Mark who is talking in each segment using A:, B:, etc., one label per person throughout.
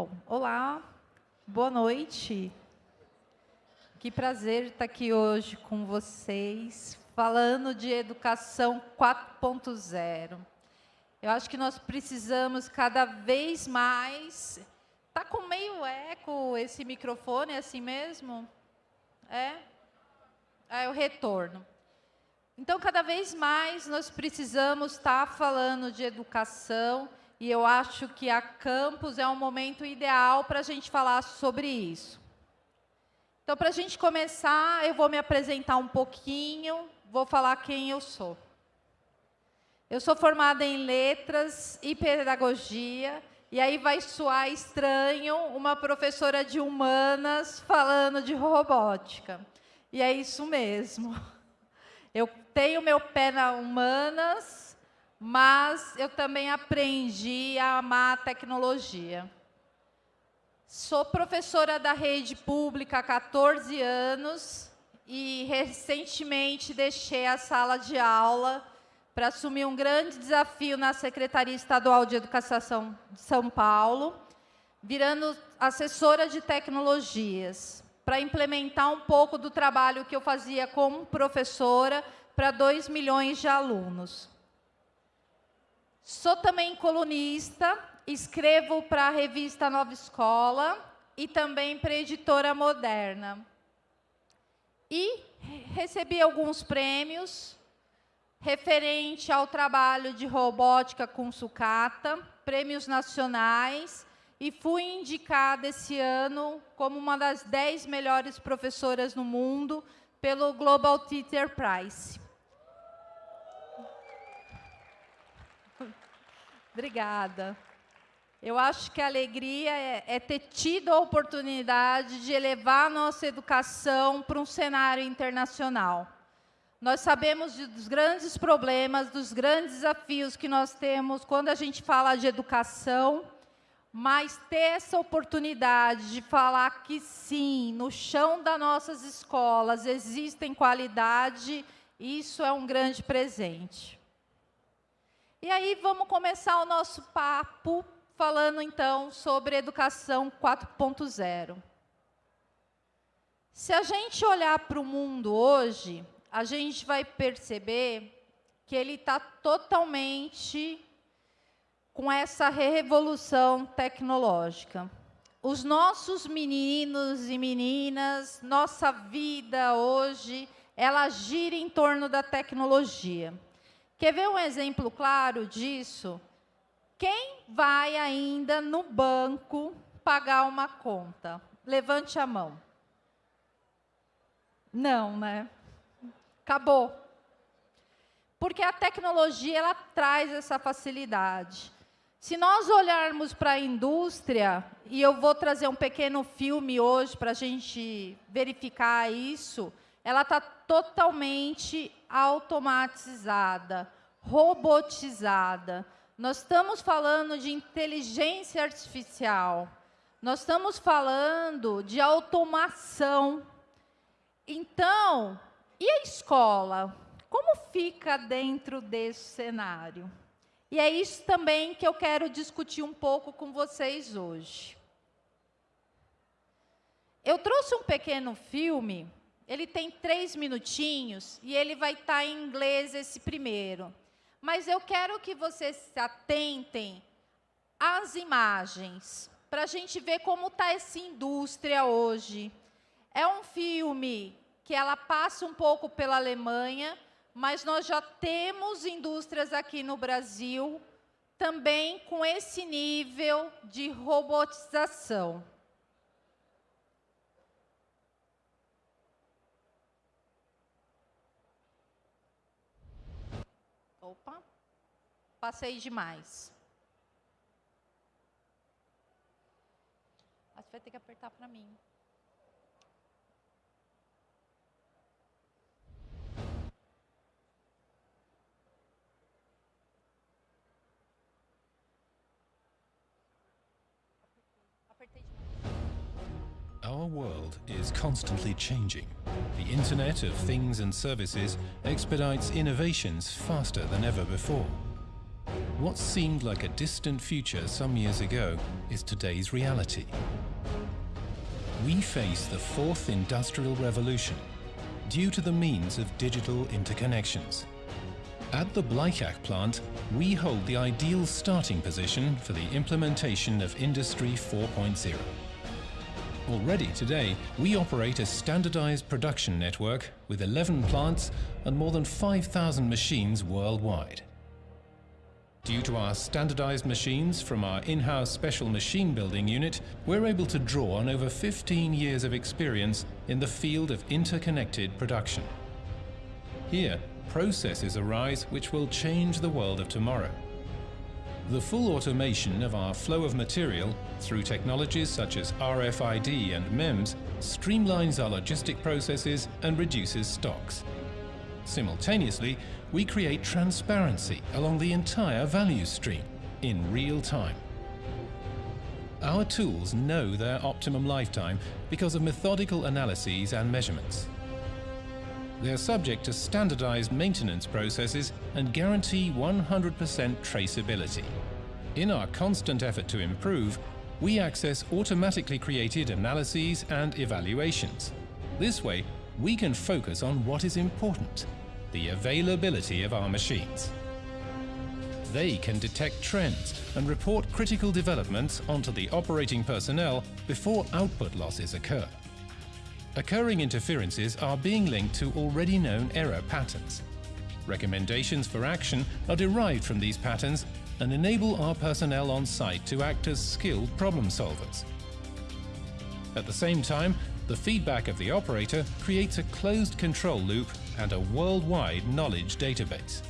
A: Bom, olá, boa noite. Que prazer estar aqui hoje com vocês, falando de educação 4.0. Eu acho que nós precisamos cada vez mais. Está com meio eco esse microfone, é assim mesmo? É? É o retorno. Então, cada vez mais nós precisamos estar falando de educação e eu acho que a campus é um momento ideal para a gente falar sobre isso. Então, para a gente começar, eu vou me apresentar um pouquinho, vou falar quem eu sou. Eu sou formada em letras e pedagogia, e aí vai soar estranho uma professora de humanas falando de robótica. E é isso mesmo. Eu tenho meu pé na humanas, mas eu também aprendi a amar a tecnologia. Sou professora da rede pública há 14 anos e recentemente deixei a sala de aula para assumir um grande desafio na Secretaria Estadual de Educação de São Paulo, virando assessora de tecnologias, para implementar um pouco do trabalho que eu fazia como professora para 2 milhões de alunos. Sou também colunista escrevo para a revista Nova Escola e também para a editora Moderna. E recebi alguns prêmios referente ao trabalho de robótica com sucata, prêmios nacionais, e fui indicada esse ano como uma das 10 melhores professoras no mundo pelo Global Teacher Prize. Obrigada. Eu acho que a alegria é, é, ter tido a oportunidade de elevar a nossa educação para um cenário internacional. Nós sabemos dos grandes problemas, dos grandes desafios que nós temos quando a gente fala de educação, mas ter essa oportunidade de falar que sim, no chão das nossas escolas existem qualidade, isso é um grande presente. E aí vamos começar o nosso papo falando então sobre educação 4.0. Se a gente olhar para o mundo hoje, a gente vai perceber que ele está totalmente com essa revolução tecnológica. Os nossos meninos e meninas, nossa vida hoje, ela gira em torno da tecnologia. Quer ver um exemplo claro disso? Quem vai ainda no banco pagar uma conta? Levante a mão. Não, né? Acabou. Porque a tecnologia ela traz essa facilidade. Se nós olharmos para a indústria, e eu vou trazer um pequeno filme hoje para a gente verificar isso, ela está totalmente automatizada, robotizada. Nós estamos falando de inteligência artificial. Nós estamos falando de automação. Então, e a escola? Como fica dentro desse cenário? E é isso também que eu quero discutir um pouco com vocês hoje. Eu trouxe um pequeno filme, ele tem três minutinhos, e ele vai estar em inglês esse primeiro. Mas eu quero que vocês se atentem às imagens, para a gente ver como está essa indústria hoje. É um filme que ela passa um pouco pela Alemanha, mas nós já temos indústrias aqui no Brasil também com esse nível de robotização. Opa, passei demais. Você vai ter que apertar para mim.
B: Our world is constantly changing. The Internet of Things and Services expedites innovations faster than ever before. What seemed like a distant future some years ago is today's reality. We face the fourth industrial revolution due to the means of digital interconnections. At the Bleichach plant, we hold the ideal starting position for the implementation of Industry 4.0. Already today, we operate a standardized production network with 11 plants and more than 5,000 machines worldwide. Due to our standardized machines from our in-house special machine building unit, we're able to draw on over 15 years of experience in the field of interconnected production. Here, processes arise which will change the world of tomorrow. The full automation of our flow of material through technologies such as RFID and MEMS streamlines our logistic processes and reduces stocks. Simultaneously, we create transparency along the entire value stream in real time. Our tools know their optimum lifetime because of methodical analyses and measurements. They are subject to standardized maintenance processes and guarantee 100% traceability. In our constant effort to improve, we access automatically created analyses and evaluations. This way, we can focus on what is important, the availability of our machines. They can detect trends and report critical developments onto the operating personnel before output losses occur. Occurring interferences are being linked to already known error patterns. Recommendations for action are derived from these patterns and enable our personnel on site to act as skilled problem solvers. At the same time, the feedback of the operator creates a closed control loop and a worldwide knowledge database.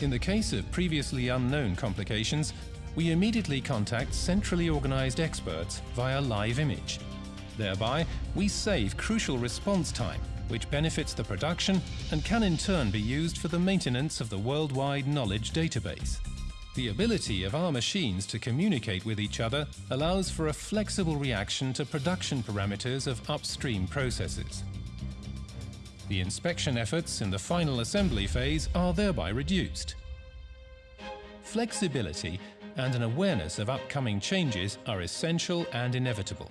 B: In the case of previously unknown complications, we immediately contact centrally organized experts via live image. Thereby, we save crucial response time, which benefits the production and can in turn be used for the maintenance of the worldwide knowledge database. The ability of our machines to communicate with each other allows for a flexible reaction to production parameters of upstream processes. The inspection efforts in the final assembly phase are thereby reduced. Flexibility and an awareness of upcoming changes are essential and inevitable.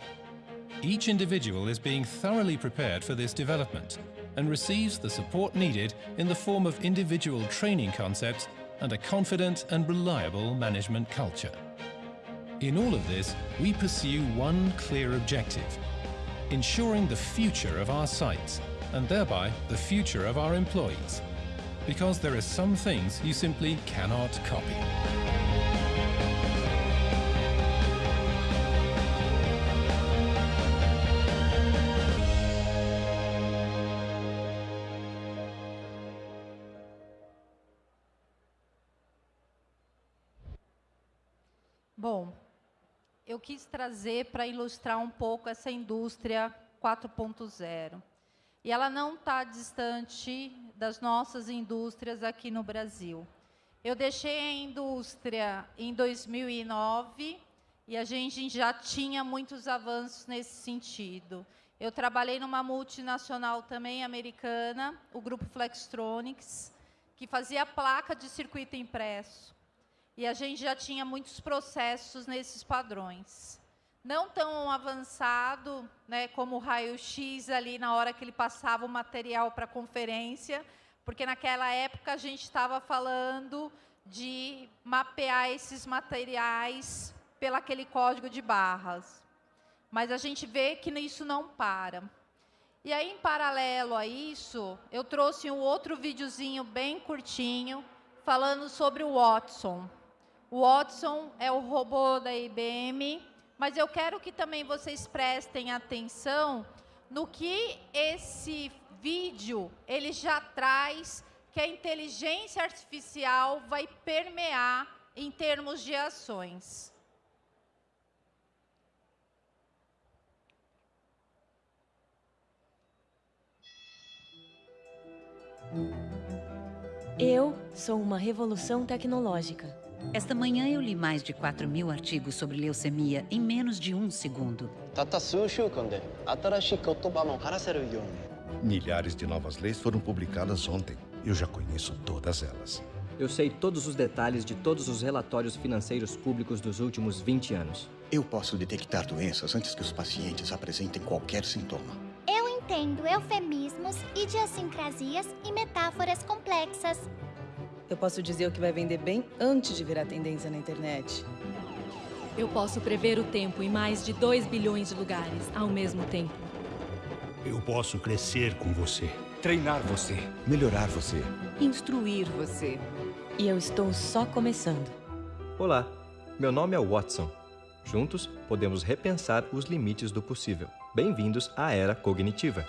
B: Each individual is being thoroughly prepared for this development and receives the support needed in the form of individual training concepts and a confident and reliable management culture. In all of this, we pursue one clear objective, ensuring the future of our sites and thereby the future of our employees. Because there are some things you simply cannot copy.
A: Bom, eu quis trazer para ilustrar um pouco essa indústria 4.0. E ela não está distante das nossas indústrias aqui no Brasil. Eu deixei a indústria em 2009 e a gente já tinha muitos avanços nesse sentido. Eu trabalhei numa multinacional também americana, o grupo Flextronics, que fazia placa de circuito impresso e a gente já tinha muitos processos nesses padrões. Não tão avançado né, como o raio-x ali na hora que ele passava o material para a conferência, porque naquela época a gente estava falando de mapear esses materiais pelo aquele código de barras. Mas a gente vê que isso não para. E aí, em paralelo a isso, eu trouxe um outro videozinho bem curtinho, falando sobre o Watson. O Watson é o robô da IBM, mas eu quero que também vocês prestem atenção no que esse vídeo ele já traz que a inteligência artificial vai permear em termos de ações.
C: Eu sou uma revolução tecnológica.
D: Esta manhã eu li mais de 4 mil artigos sobre leucemia em menos de um segundo.
E: Milhares de novas leis foram publicadas ontem. Eu já conheço todas elas. Eu sei todos os detalhes de todos os relatórios financeiros públicos dos últimos 20 anos.
F: Eu posso detectar doenças antes que os pacientes apresentem qualquer sintoma.
G: Eu entendo eufemismos, idiosincrasias e metáforas complexas.
H: Eu posso dizer o que vai vender bem antes de virar tendência na internet.
I: Eu posso prever o tempo em mais de 2 bilhões de lugares ao mesmo tempo.
J: Eu posso crescer com você.
K: Treinar você.
L: Melhorar você.
M: Instruir você.
C: E eu estou só começando.
E: Olá, meu nome é Watson. Juntos, podemos repensar os limites do possível. Bem-vindos à Era Cognitiva.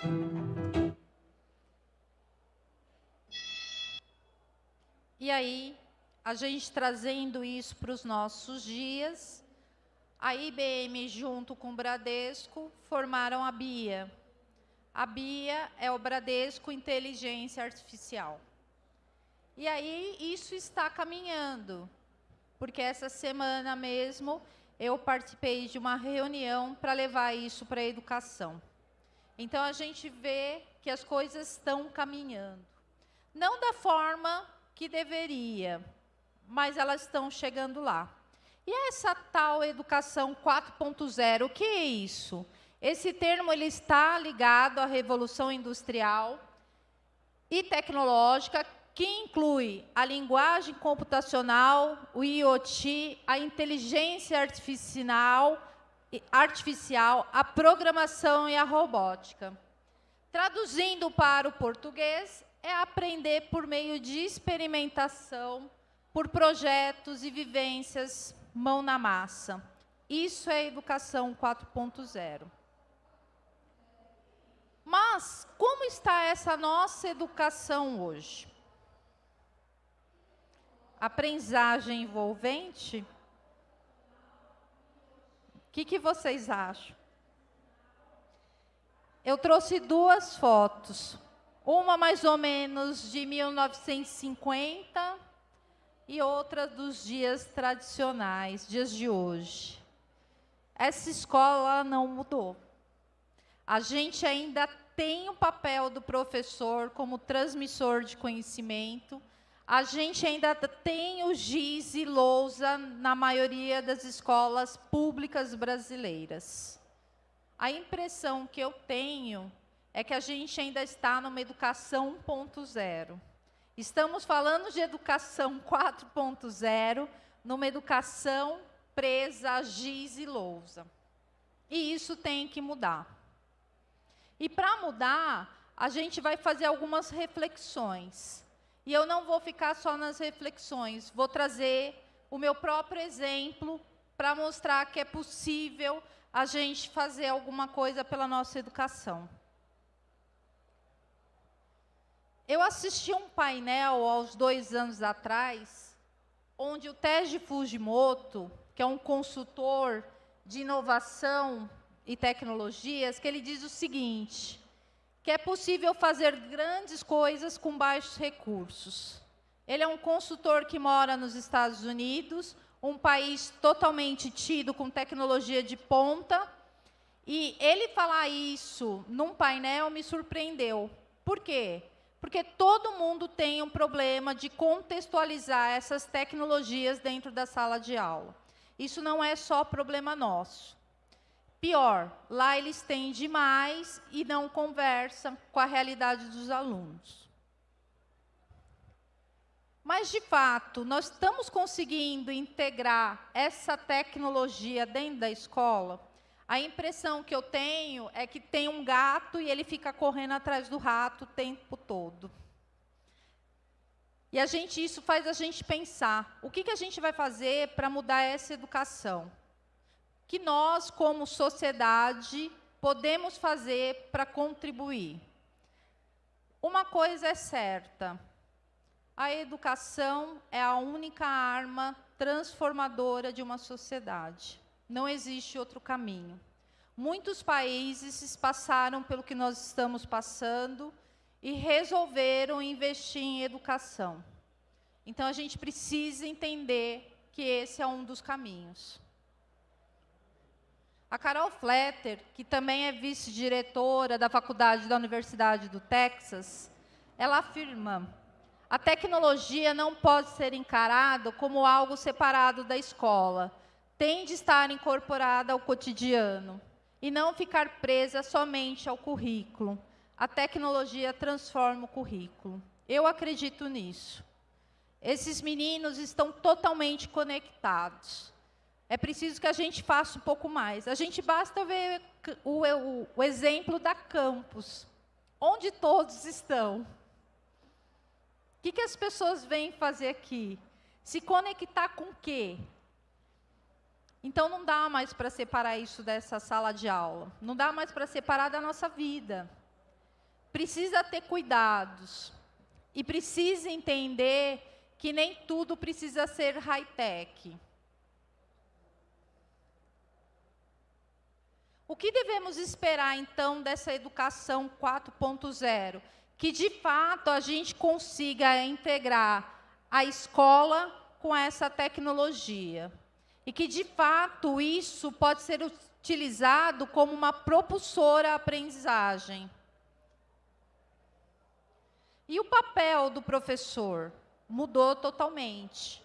A: E aí, a gente trazendo isso para os nossos dias, a IBM, junto com o Bradesco, formaram a BIA. A BIA é o Bradesco Inteligência Artificial. E aí, isso está caminhando, porque essa semana mesmo eu participei de uma reunião para levar isso para a educação. Então, a gente vê que as coisas estão caminhando. Não da forma que deveria, mas elas estão chegando lá. E essa tal educação 4.0, o que é isso? Esse termo ele está ligado à revolução industrial e tecnológica que inclui a linguagem computacional, o IoT, a inteligência artificial, artificial, a programação e a robótica. Traduzindo para o português, é aprender por meio de experimentação, por projetos e vivências mão na massa. Isso é educação 4.0. Mas como está essa nossa educação hoje? aprendizagem envolvente? O que, que vocês acham? Eu trouxe duas fotos. Uma mais ou menos de 1950 e outra dos dias tradicionais, dias de hoje. Essa escola não mudou. A gente ainda tem o papel do professor como transmissor de conhecimento, a gente ainda tem o giz e lousa na maioria das escolas públicas brasileiras. A impressão que eu tenho é que a gente ainda está numa educação 1.0. Estamos falando de educação 4.0, numa educação presa giz e lousa. E isso tem que mudar. E para mudar, a gente vai fazer algumas reflexões. E eu não vou ficar só nas reflexões, vou trazer o meu próprio exemplo para mostrar que é possível a gente fazer alguma coisa pela nossa educação. Eu assisti um painel aos dois anos atrás, onde o Teji Fujimoto, que é um consultor de inovação e tecnologias, que ele diz o seguinte, que é possível fazer grandes coisas com baixos recursos. Ele é um consultor que mora nos Estados Unidos, um país totalmente tido com tecnologia de ponta, e ele falar isso num painel me surpreendeu. Por quê? Porque todo mundo tem um problema de contextualizar essas tecnologias dentro da sala de aula. Isso não é só problema nosso. Pior, lá eles têm demais e não conversam com a realidade dos alunos. Mas, de fato, nós estamos conseguindo integrar essa tecnologia dentro da escola? A impressão que eu tenho é que tem um gato e ele fica correndo atrás do rato o tempo todo. E a gente, isso faz a gente pensar, o que, que a gente vai fazer para mudar essa educação? que nós, como sociedade, podemos fazer para contribuir? Uma coisa é certa, a educação é a única arma transformadora de uma sociedade. Não existe outro caminho. Muitos países passaram pelo que nós estamos passando e resolveram investir em educação. Então, a gente precisa entender que esse é um dos caminhos. A Carol Fletter, que também é vice-diretora da faculdade da Universidade do Texas, ela afirma: A tecnologia não pode ser encarada como algo separado da escola. Tem de estar incorporada ao cotidiano e não ficar presa somente ao currículo. A tecnologia transforma o currículo. Eu acredito nisso. Esses meninos estão totalmente conectados. É preciso que a gente faça um pouco mais. A gente basta ver o, o, o exemplo da campus, onde todos estão. O que, que as pessoas vêm fazer aqui? Se conectar com o quê? Então não dá mais para separar isso dessa sala de aula. Não dá mais para separar da nossa vida. Precisa ter cuidados. E precisa entender que nem tudo precisa ser high-tech. O que devemos esperar, então, dessa educação 4.0? Que, de fato, a gente consiga integrar a escola com essa tecnologia. E que, de fato, isso pode ser utilizado como uma propulsora à aprendizagem. E o papel do professor? mudou totalmente.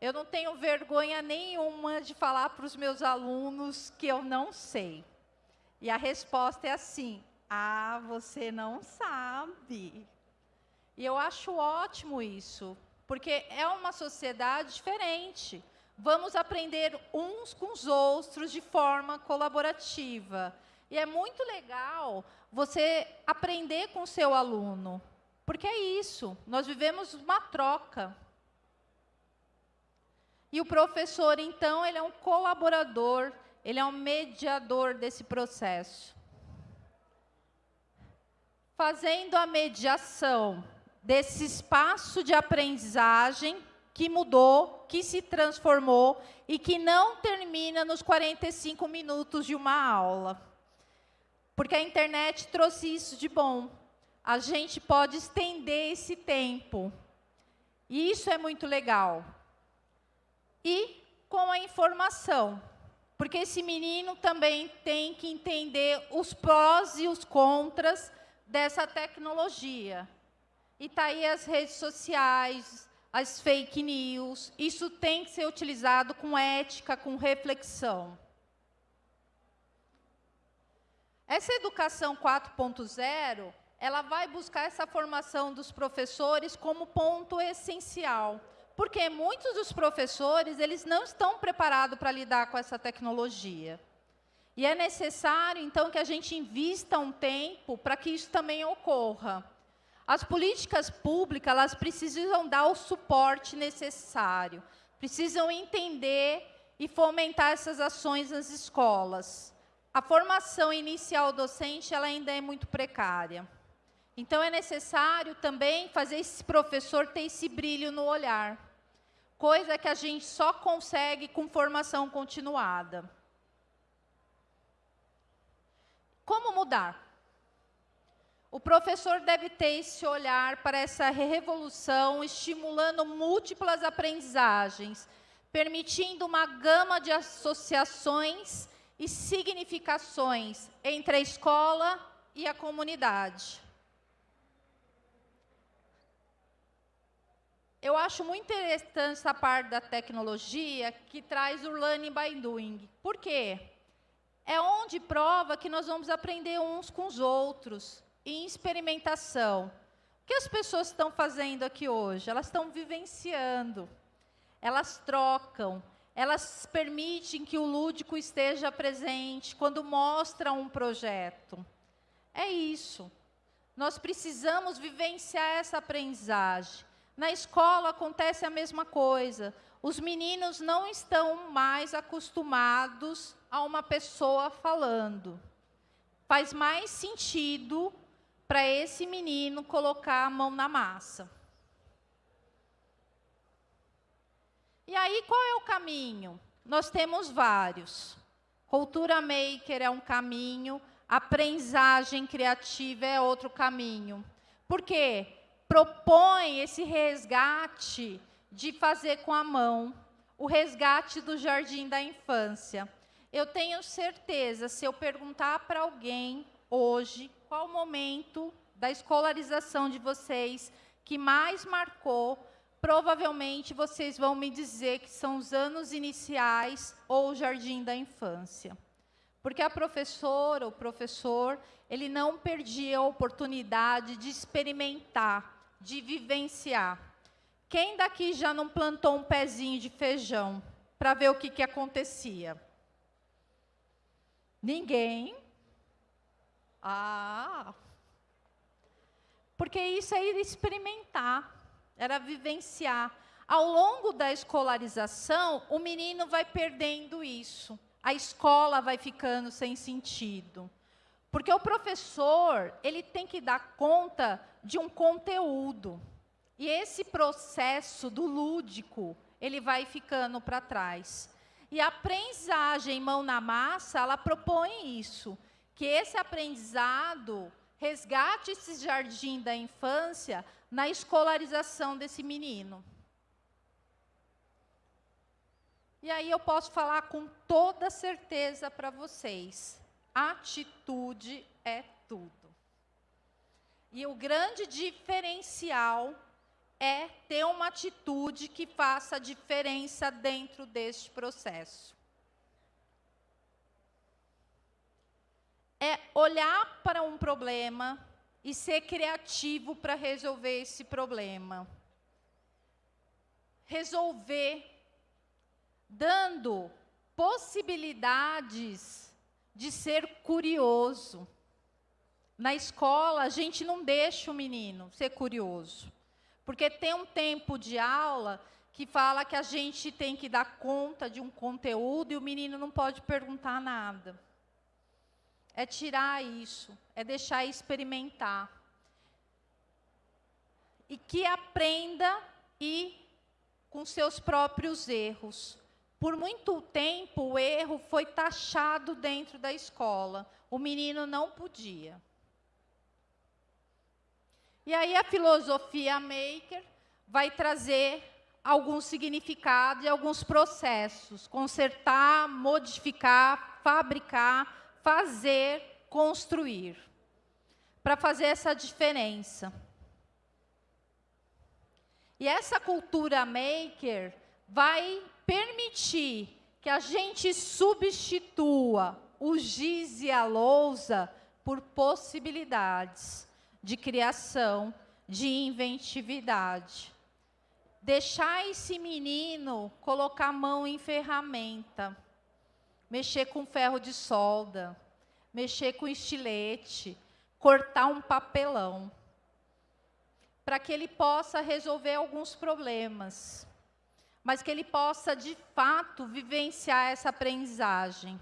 A: Eu não tenho vergonha nenhuma de falar para os meus alunos que eu não sei. E a resposta é assim: ah, você não sabe. E eu acho ótimo isso, porque é uma sociedade diferente. Vamos aprender uns com os outros de forma colaborativa. E é muito legal você aprender com o seu aluno. Porque é isso, nós vivemos uma troca. E o professor, então, ele é um colaborador, ele é um mediador desse processo. Fazendo a mediação desse espaço de aprendizagem que mudou, que se transformou e que não termina nos 45 minutos de uma aula. Porque a internet trouxe isso de bom a gente pode estender esse tempo. E isso é muito legal. E com a informação. Porque esse menino também tem que entender os prós e os contras dessa tecnologia. E está aí as redes sociais, as fake news. Isso tem que ser utilizado com ética, com reflexão. Essa educação 4.0 ela vai buscar essa formação dos professores como ponto essencial. Porque muitos dos professores, eles não estão preparados para lidar com essa tecnologia. E é necessário, então, que a gente invista um tempo para que isso também ocorra. As políticas públicas, elas precisam dar o suporte necessário, precisam entender e fomentar essas ações nas escolas. A formação inicial docente ela ainda é muito precária. Então, é necessário também fazer esse professor ter esse brilho no olhar, coisa que a gente só consegue com formação continuada. Como mudar? O professor deve ter esse olhar para essa revolução, estimulando múltiplas aprendizagens, permitindo uma gama de associações e significações entre a escola e a comunidade. Eu acho muito interessante essa parte da tecnologia que traz o learning by doing. Por quê? É onde prova que nós vamos aprender uns com os outros, em experimentação. O que as pessoas estão fazendo aqui hoje? Elas estão vivenciando, elas trocam, elas permitem que o lúdico esteja presente quando mostra um projeto. É isso. Nós precisamos vivenciar essa aprendizagem. Na escola acontece a mesma coisa. Os meninos não estão mais acostumados a uma pessoa falando. Faz mais sentido para esse menino colocar a mão na massa. E aí, qual é o caminho? Nós temos vários. Cultura maker é um caminho, aprendizagem criativa é outro caminho. Por quê? propõe esse resgate de fazer com a mão, o resgate do jardim da infância. Eu tenho certeza, se eu perguntar para alguém hoje qual o momento da escolarização de vocês que mais marcou, provavelmente vocês vão me dizer que são os anos iniciais ou o jardim da infância. Porque a professora, o professor, ele não perdia a oportunidade de experimentar, de vivenciar. Quem daqui já não plantou um pezinho de feijão para ver o que, que acontecia? Ninguém. Ah! Porque isso é experimentar, era vivenciar. Ao longo da escolarização, o menino vai perdendo isso a escola vai ficando sem sentido. Porque o professor, ele tem que dar conta de um conteúdo. E esse processo do lúdico, ele vai ficando para trás. E a aprendizagem mão na massa, ela propõe isso, que esse aprendizado resgate esse jardim da infância na escolarização desse menino. E aí eu posso falar com toda certeza para vocês: atitude é tudo. E o grande diferencial é ter uma atitude que faça diferença dentro deste processo. É olhar para um problema e ser criativo para resolver esse problema. Resolver dando possibilidades de ser curioso. Na escola, a gente não deixa o menino ser curioso, porque tem um tempo de aula que fala que a gente tem que dar conta de um conteúdo e o menino não pode perguntar nada. É tirar isso, é deixar experimentar. E que aprenda e com seus próprios erros. Por muito tempo, o erro foi taxado dentro da escola. O menino não podia. E aí a filosofia maker vai trazer algum significado e alguns processos. Consertar, modificar, fabricar, fazer, construir. Para fazer essa diferença. E essa cultura maker vai permitir que a gente substitua o giz e a lousa por possibilidades de criação, de inventividade. Deixar esse menino colocar a mão em ferramenta, mexer com ferro de solda, mexer com estilete, cortar um papelão, para que ele possa resolver alguns problemas. Mas que ele possa, de fato, vivenciar essa aprendizagem.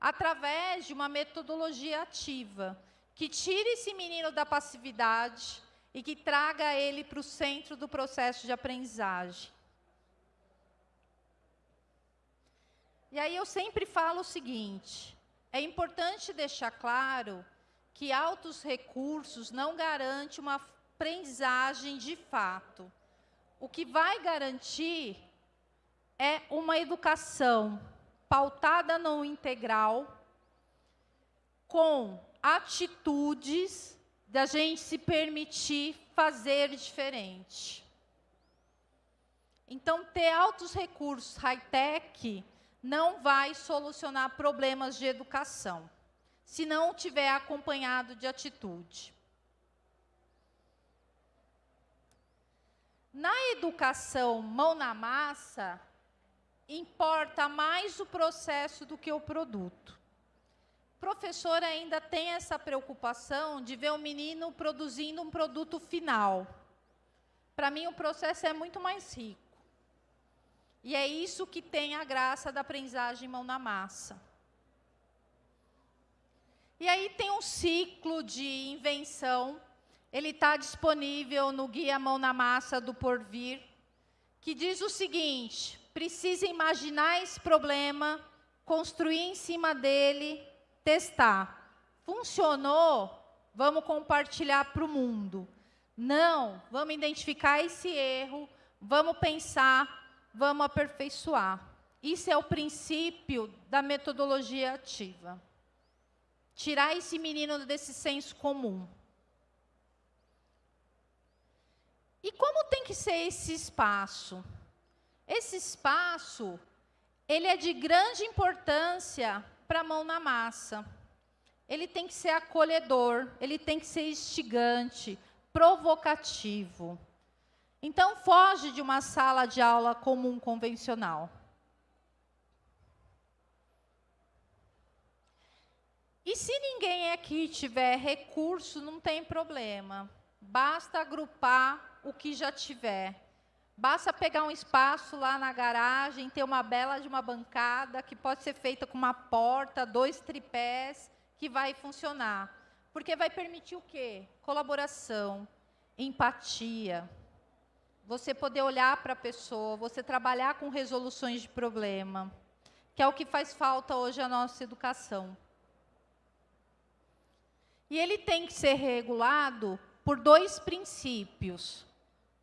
A: Através de uma metodologia ativa, que tire esse menino da passividade e que traga ele para o centro do processo de aprendizagem. E aí eu sempre falo o seguinte, é importante deixar claro que altos recursos não garante uma aprendizagem de fato. O que vai garantir é uma educação pautada no integral, com atitudes da gente se permitir fazer diferente. Então, ter altos recursos high-tech não vai solucionar problemas de educação, se não tiver acompanhado de atitude. Na educação mão na massa, importa mais o processo do que o produto. O professor ainda tem essa preocupação de ver o menino produzindo um produto final. Para mim, o processo é muito mais rico. E é isso que tem a graça da aprendizagem mão na massa. E aí tem um ciclo de invenção ele está disponível no Guia Mão na Massa do Porvir, que diz o seguinte, precisa imaginar esse problema, construir em cima dele, testar. Funcionou? Vamos compartilhar para o mundo. Não, vamos identificar esse erro, vamos pensar, vamos aperfeiçoar. Isso é o princípio da metodologia ativa. Tirar esse menino desse senso comum. E como tem que ser esse espaço? Esse espaço, ele é de grande importância para a mão na massa. Ele tem que ser acolhedor, ele tem que ser instigante, provocativo. Então, foge de uma sala de aula comum convencional. E se ninguém aqui tiver recurso, não tem problema. Basta agrupar o que já tiver. Basta pegar um espaço lá na garagem, ter uma bela de uma bancada, que pode ser feita com uma porta, dois tripés, que vai funcionar. Porque vai permitir o quê? Colaboração, empatia. Você poder olhar para a pessoa, você trabalhar com resoluções de problema, que é o que faz falta hoje à nossa educação. E ele tem que ser regulado por dois princípios: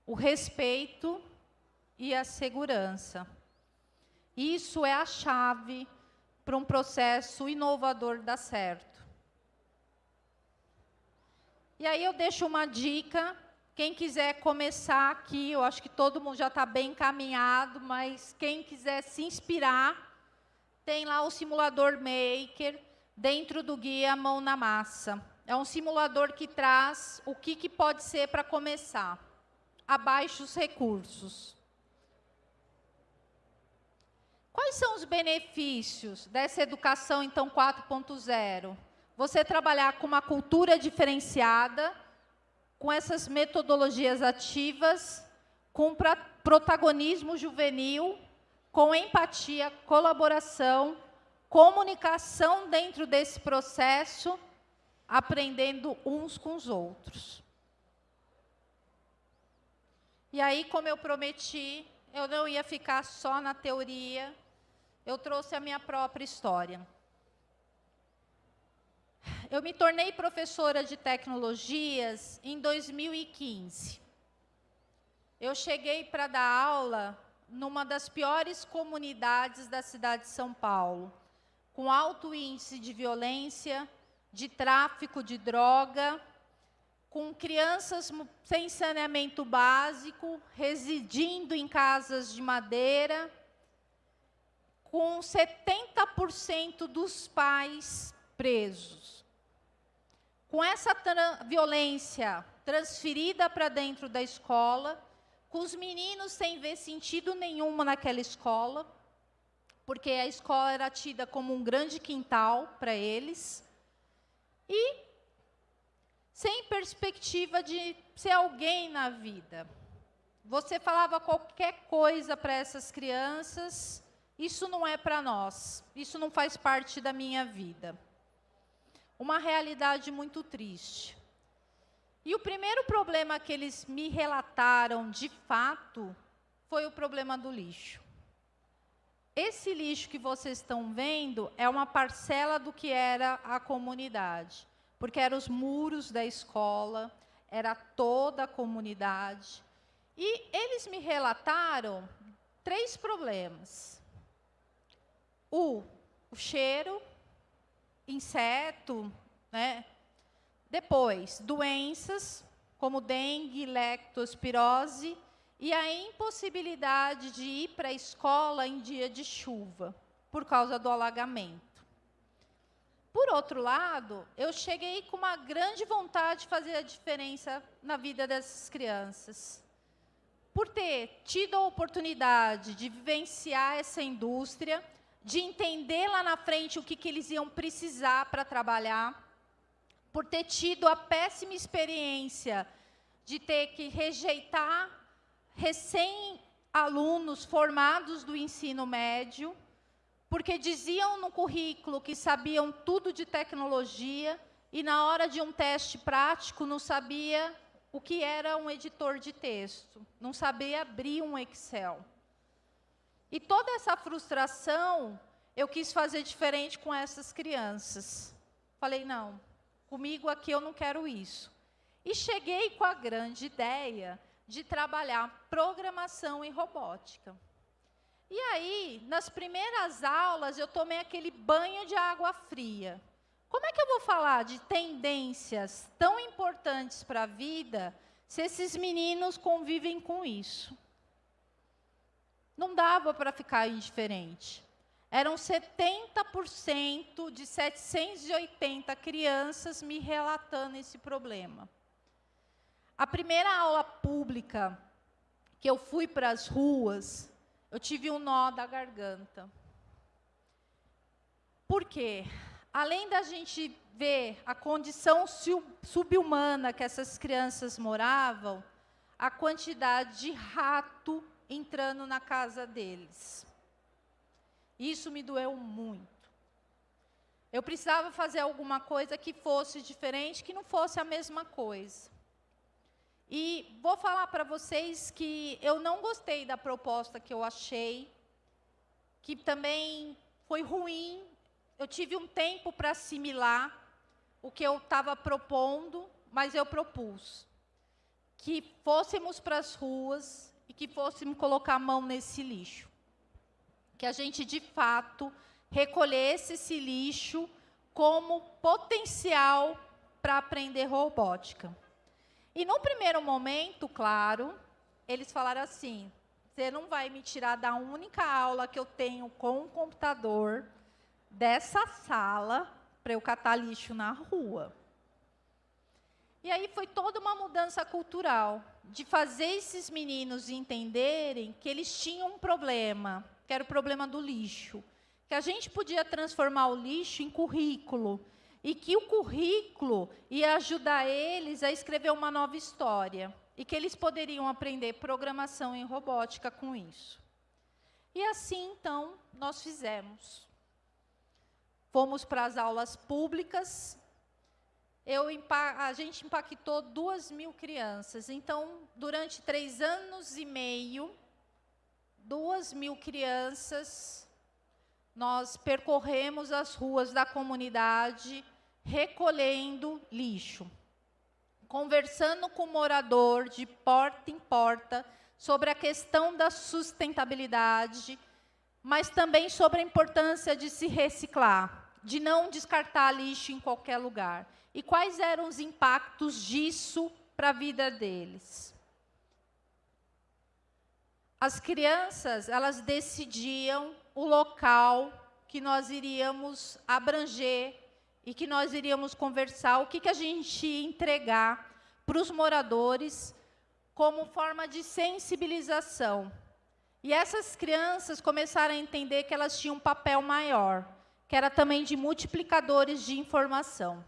A: o respeito e a segurança. Isso é a chave para um processo inovador dar certo. E aí eu deixo uma dica, quem quiser começar aqui, eu acho que todo mundo já está bem encaminhado, mas quem quiser se inspirar, tem lá o simulador Maker, dentro do guia Mão na Massa. É um simulador que traz o que, que pode ser para começar. Abaixo os recursos. Quais são os benefícios dessa educação, então, 4.0? Você trabalhar com uma cultura diferenciada, com essas metodologias ativas, com protagonismo juvenil, com empatia, colaboração, comunicação dentro desse processo aprendendo uns com os outros. E aí, como eu prometi, eu não ia ficar só na teoria, eu trouxe a minha própria história. Eu me tornei professora de tecnologias em 2015. Eu cheguei para dar aula numa das piores comunidades da cidade de São Paulo, com alto índice de violência, de tráfico de droga, com crianças sem saneamento básico, residindo em casas de madeira, com 70% dos pais presos. Com essa tra violência transferida para dentro da escola, com os meninos sem ver sentido nenhum naquela escola, porque a escola era tida como um grande quintal para eles, e sem perspectiva de ser alguém na vida. Você falava qualquer coisa para essas crianças, isso não é para nós, isso não faz parte da minha vida. Uma realidade muito triste. E o primeiro problema que eles me relataram de fato foi o problema do lixo. Esse lixo que vocês estão vendo é uma parcela do que era a comunidade, porque eram os muros da escola, era toda a comunidade. E eles me relataram três problemas. O, o cheiro, inseto, né? Depois, doenças, como dengue, leptospirose e a impossibilidade de ir para a escola em dia de chuva, por causa do alagamento. Por outro lado, eu cheguei com uma grande vontade de fazer a diferença na vida dessas crianças. Por ter tido a oportunidade de vivenciar essa indústria, de entender lá na frente o que, que eles iam precisar para trabalhar, por ter tido a péssima experiência de ter que rejeitar recém-alunos formados do ensino médio, porque diziam no currículo que sabiam tudo de tecnologia e na hora de um teste prático não sabia o que era um editor de texto, não sabia abrir um Excel. E toda essa frustração eu quis fazer diferente com essas crianças. Falei, não, comigo aqui eu não quero isso. E cheguei com a grande ideia de trabalhar programação e robótica. E aí, nas primeiras aulas, eu tomei aquele banho de água fria. Como é que eu vou falar de tendências tão importantes para a vida se esses meninos convivem com isso. Não dava para ficar indiferente. Eram 70% de 780 crianças me relatando esse problema. A primeira aula pública que eu fui para as ruas, eu tive um nó da garganta. Por quê? Além da gente ver a condição subhumana que essas crianças moravam, a quantidade de rato entrando na casa deles. Isso me doeu muito. Eu precisava fazer alguma coisa que fosse diferente, que não fosse a mesma coisa. E vou falar para vocês que eu não gostei da proposta que eu achei, que também foi ruim. Eu tive um tempo para assimilar o que eu estava propondo, mas eu propus que fôssemos para as ruas que fôssemos colocar a mão nesse lixo. Que a gente, de fato, recolhesse esse lixo como potencial para aprender robótica. E no primeiro momento, claro, eles falaram assim: você não vai me tirar da única aula que eu tenho com o computador dessa sala para eu catar lixo na rua. E aí foi toda uma mudança cultural, de fazer esses meninos entenderem que eles tinham um problema, que era o problema do lixo. Que a gente podia transformar o lixo em currículo. E que o currículo ia ajudar eles a escrever uma nova história. E que eles poderiam aprender programação em robótica com isso. E assim, então, nós fizemos. Fomos para as aulas públicas, eu, a gente impactou duas mil crianças. Então, durante três anos e meio, duas mil crianças, nós percorremos as ruas da comunidade recolhendo lixo, conversando com o morador de porta em porta sobre a questão da sustentabilidade, mas também sobre a importância de se reciclar, de não descartar lixo em qualquer lugar e quais eram os impactos disso para a vida deles. As crianças, elas decidiam o local que nós iríamos abranger e que nós iríamos conversar, o que, que a gente ia entregar para os moradores como forma de sensibilização. E essas crianças começaram a entender que elas tinham um papel maior, que era também de multiplicadores de informação.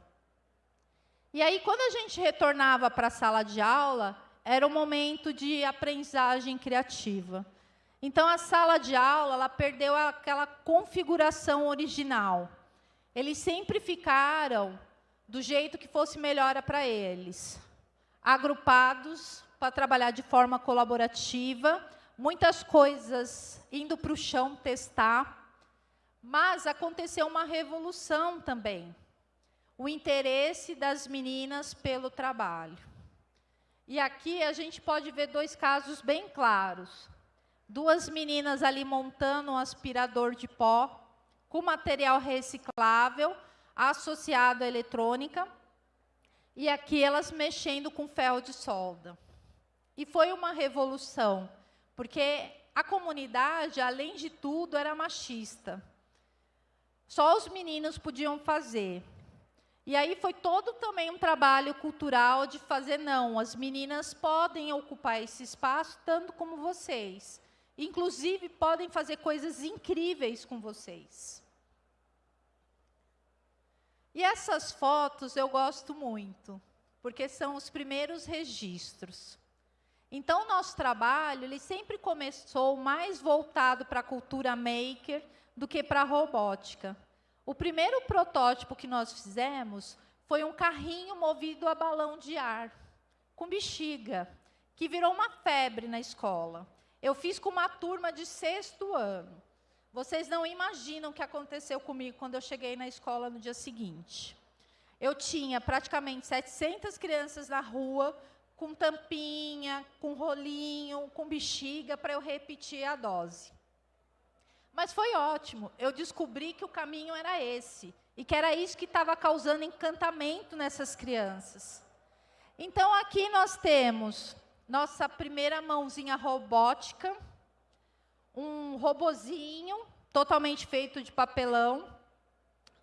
A: E aí, quando a gente retornava para a sala de aula, era um momento de aprendizagem criativa. Então, a sala de aula ela perdeu aquela configuração original. Eles sempre ficaram do jeito que fosse melhor para eles. Agrupados para trabalhar de forma colaborativa, muitas coisas indo para o chão testar. Mas aconteceu uma revolução também o interesse das meninas pelo trabalho. E aqui a gente pode ver dois casos bem claros. Duas meninas ali montando um aspirador de pó com material reciclável associado à eletrônica. E aqui elas mexendo com ferro de solda. E foi uma revolução, porque a comunidade, além de tudo, era machista. Só os meninos podiam fazer. E aí foi todo também um trabalho cultural de fazer, não, as meninas podem ocupar esse espaço tanto como vocês. Inclusive, podem fazer coisas incríveis com vocês. E essas fotos eu gosto muito, porque são os primeiros registros. Então, o nosso trabalho ele sempre começou mais voltado para a cultura maker do que para a robótica. O primeiro protótipo que nós fizemos foi um carrinho movido a balão de ar, com bexiga, que virou uma febre na escola. Eu fiz com uma turma de sexto ano. Vocês não imaginam o que aconteceu comigo quando eu cheguei na escola no dia seguinte. Eu tinha praticamente 700 crianças na rua, com tampinha, com rolinho, com bexiga, para eu repetir a dose. Mas foi ótimo. Eu descobri que o caminho era esse. E que era isso que estava causando encantamento nessas crianças. Então, aqui nós temos nossa primeira mãozinha robótica, um robozinho totalmente feito de papelão.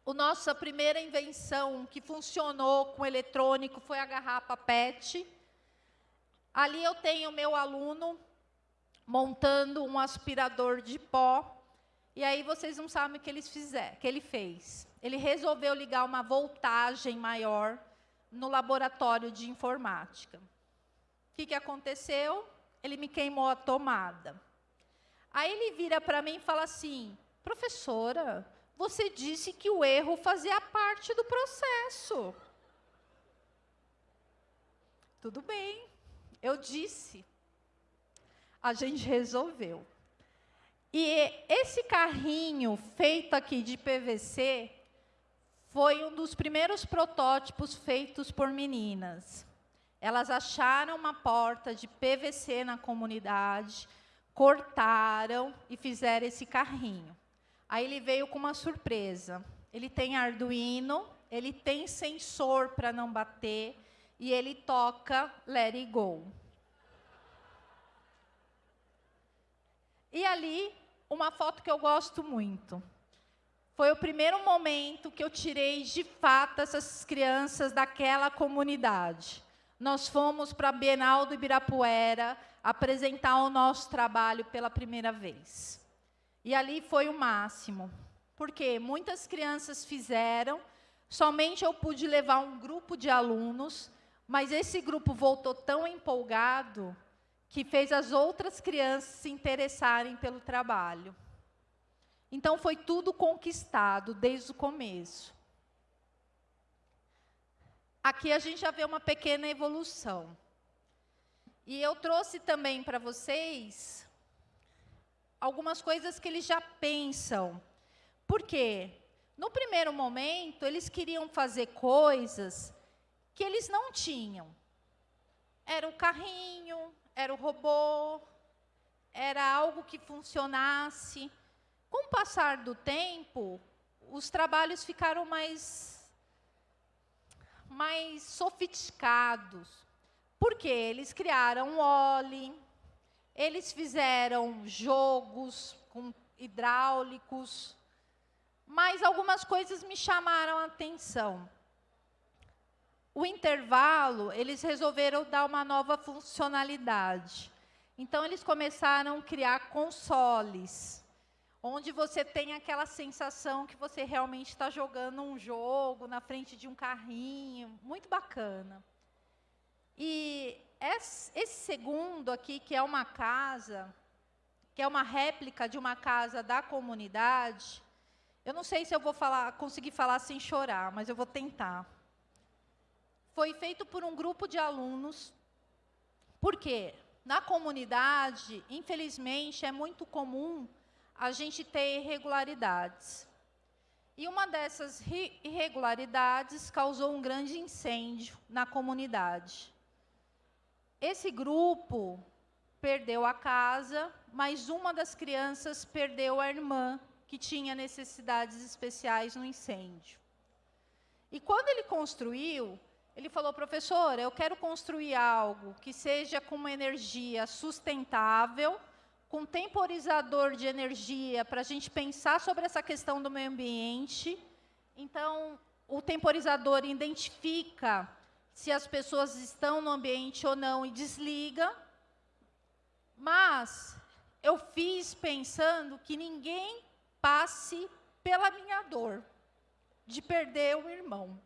A: O nossa primeira invenção que funcionou com eletrônico foi a garrafa PET. Ali eu tenho meu aluno montando um aspirador de pó. E aí vocês não sabem o que, eles fizer, que ele fez. Ele resolveu ligar uma voltagem maior no laboratório de informática. O que, que aconteceu? Ele me queimou a tomada. Aí ele vira para mim e fala assim: professora, você disse que o erro fazia parte do processo. Tudo bem, eu disse. A gente resolveu. E esse carrinho feito aqui de PVC foi um dos primeiros protótipos feitos por meninas. Elas acharam uma porta de PVC na comunidade, cortaram e fizeram esse carrinho. Aí ele veio com uma surpresa. Ele tem Arduino, ele tem sensor para não bater e ele toca Let It Go. E ali, uma foto que eu gosto muito. Foi o primeiro momento que eu tirei de fato essas crianças daquela comunidade. Nós fomos para a Bienal do Ibirapuera apresentar o nosso trabalho pela primeira vez. E ali foi o máximo, porque muitas crianças fizeram, somente eu pude levar um grupo de alunos, mas esse grupo voltou tão empolgado que fez as outras crianças se interessarem pelo trabalho. Então, foi tudo conquistado desde o começo. Aqui a gente já vê uma pequena evolução. E eu trouxe também para vocês algumas coisas que eles já pensam. Por quê? No primeiro momento, eles queriam fazer coisas que eles não tinham. Era o carrinho, era o robô, era algo que funcionasse. Com o passar do tempo, os trabalhos ficaram mais, mais sofisticados. Porque eles criaram Oli, eles fizeram jogos com hidráulicos, mas algumas coisas me chamaram a atenção. O intervalo, eles resolveram dar uma nova funcionalidade. Então, eles começaram a criar consoles onde você tem aquela sensação que você realmente está jogando um jogo na frente de um carrinho, muito bacana. E esse segundo aqui, que é uma casa, que é uma réplica de uma casa da comunidade, eu não sei se eu vou falar, conseguir falar sem chorar, mas eu vou tentar. Foi feito por um grupo de alunos. Por quê? Na comunidade, infelizmente, é muito comum a gente ter irregularidades. E uma dessas irregularidades causou um grande incêndio na comunidade. Esse grupo perdeu a casa, mas uma das crianças perdeu a irmã, que tinha necessidades especiais no incêndio. E quando ele construiu, ele falou, professora, eu quero construir algo que seja com uma energia sustentável, com temporizador de energia para a gente pensar sobre essa questão do meio ambiente. Então, o temporizador identifica se as pessoas estão no ambiente ou não e desliga. Mas eu fiz pensando que ninguém passe pela minha dor de perder um irmão.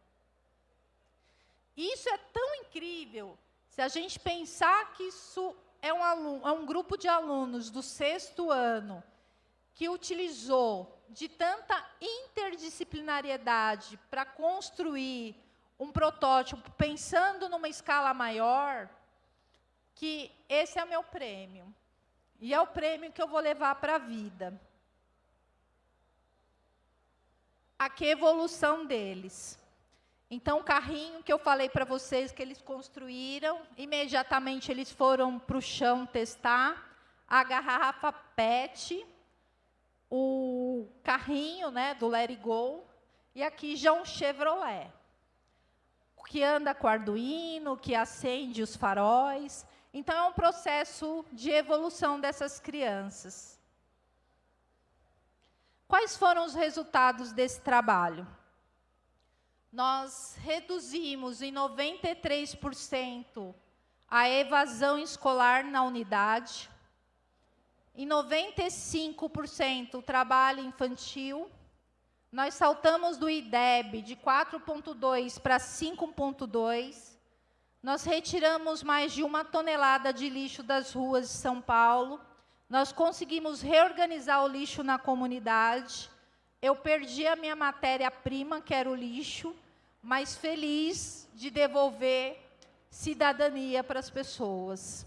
A: Isso é tão incrível se a gente pensar que isso é um, aluno, é um grupo de alunos do sexto ano que utilizou de tanta interdisciplinariedade para construir um protótipo pensando numa escala maior, que esse é o meu prêmio. E é o prêmio que eu vou levar para a vida. A que evolução deles. Então, o carrinho que eu falei para vocês que eles construíram, imediatamente eles foram para o chão testar a garrafa PET, o carrinho né, do Let It Go, e aqui já um Chevrolet. Que anda com Arduino, que acende os faróis. Então, é um processo de evolução dessas crianças. Quais foram os resultados desse trabalho? Nós reduzimos em 93% a evasão escolar na unidade, em 95% o trabalho infantil, nós saltamos do IDEB de 4,2 para 5,2. Nós retiramos mais de uma tonelada de lixo das ruas de São Paulo. Nós conseguimos reorganizar o lixo na comunidade. Eu perdi a minha matéria-prima, que era o lixo, mas feliz de devolver cidadania para as pessoas.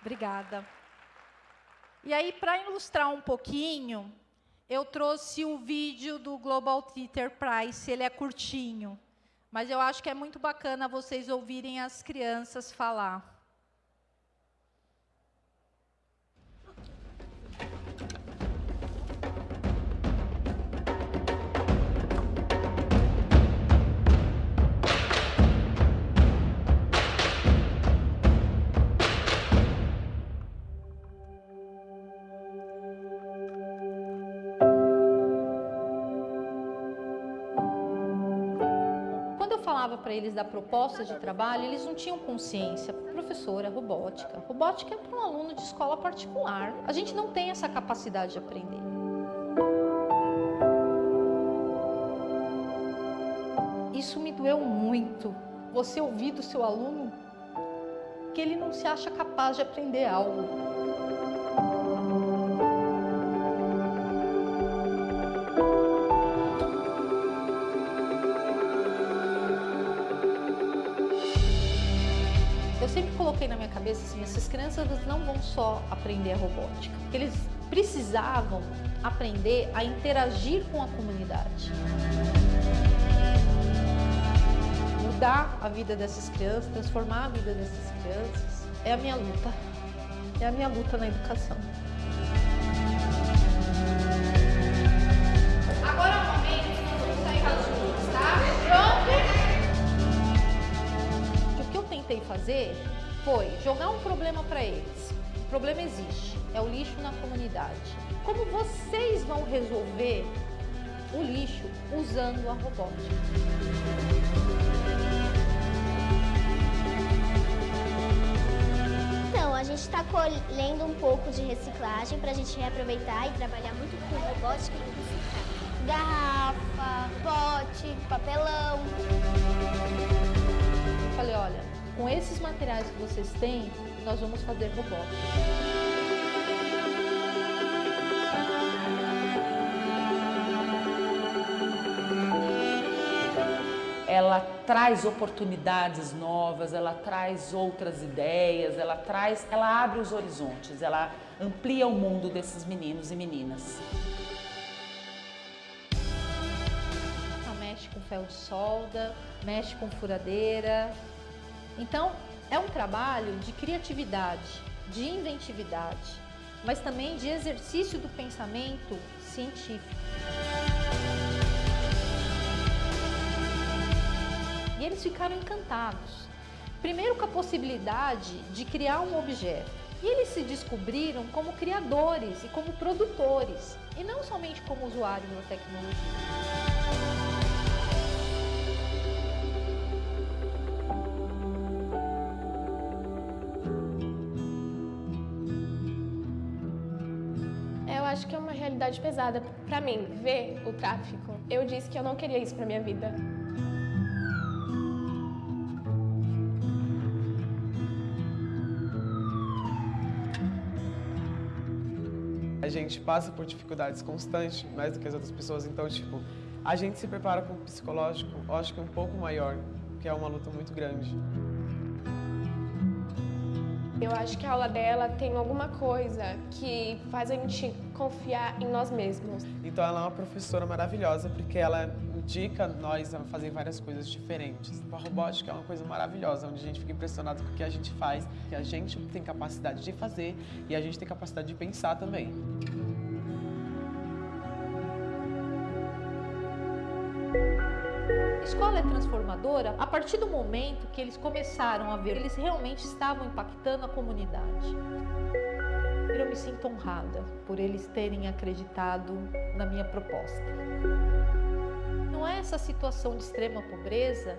A: Obrigada. E aí, para ilustrar um pouquinho, eu trouxe o vídeo do Global Theater Prize, ele é curtinho, mas eu acho que é muito bacana vocês ouvirem as crianças falar. Para eles da proposta de trabalho, eles não tinham consciência. Professora, robótica. Robótica é para um aluno de escola particular. A gente não tem essa capacidade de aprender. Isso me doeu muito. Você ouvir do seu aluno que ele não se acha capaz de aprender algo. Assim, essas crianças não vão só aprender a robótica, eles precisavam aprender a interagir com a comunidade. Mudar a vida dessas crianças, transformar a vida dessas crianças, é a minha luta. É a minha luta na educação. Fazer foi jogar um problema para eles. O problema existe, é o lixo na comunidade. Como vocês vão resolver o lixo usando a robótica?
G: Então, a gente está colhendo um pouco de reciclagem para a gente reaproveitar e trabalhar muito com robótica e reciclar. Garrafa, pote, papelão.
A: Eu falei, olha, com esses materiais que vocês têm, nós vamos fazer robótica.
K: ela traz oportunidades novas, ela traz outras ideias, ela traz, ela abre os horizontes, ela amplia o mundo desses meninos e meninas.
A: Ela mexe com fel de solda, mexe com furadeira, então, é um trabalho de criatividade, de inventividade, mas também de exercício do pensamento científico. E eles ficaram encantados. Primeiro com a possibilidade de criar um objeto. E eles se descobriram como criadores e como produtores, e não somente como usuários da tecnologia.
L: Acho que é uma realidade pesada para mim, ver o tráfico. Eu disse que eu não queria isso para minha vida.
N: A gente passa por dificuldades constantes, mais do que as outras pessoas, então, tipo, a gente se prepara com o psicológico, eu acho que um pouco maior, que é uma luta muito grande.
L: Eu acho que a aula dela tem alguma coisa que faz a gente confiar em nós mesmos.
N: Então ela é uma professora maravilhosa porque ela indica nós a fazer várias coisas diferentes. Tipo, a robótica é uma coisa maravilhosa, onde a gente fica impressionado com o que a gente faz, que a gente tem capacidade de fazer e a gente tem capacidade de pensar também.
A: A escola é transformadora a partir do momento que eles começaram a ver eles realmente estavam impactando a comunidade. Me sinto honrada por eles terem acreditado na minha proposta. Não é essa situação de extrema pobreza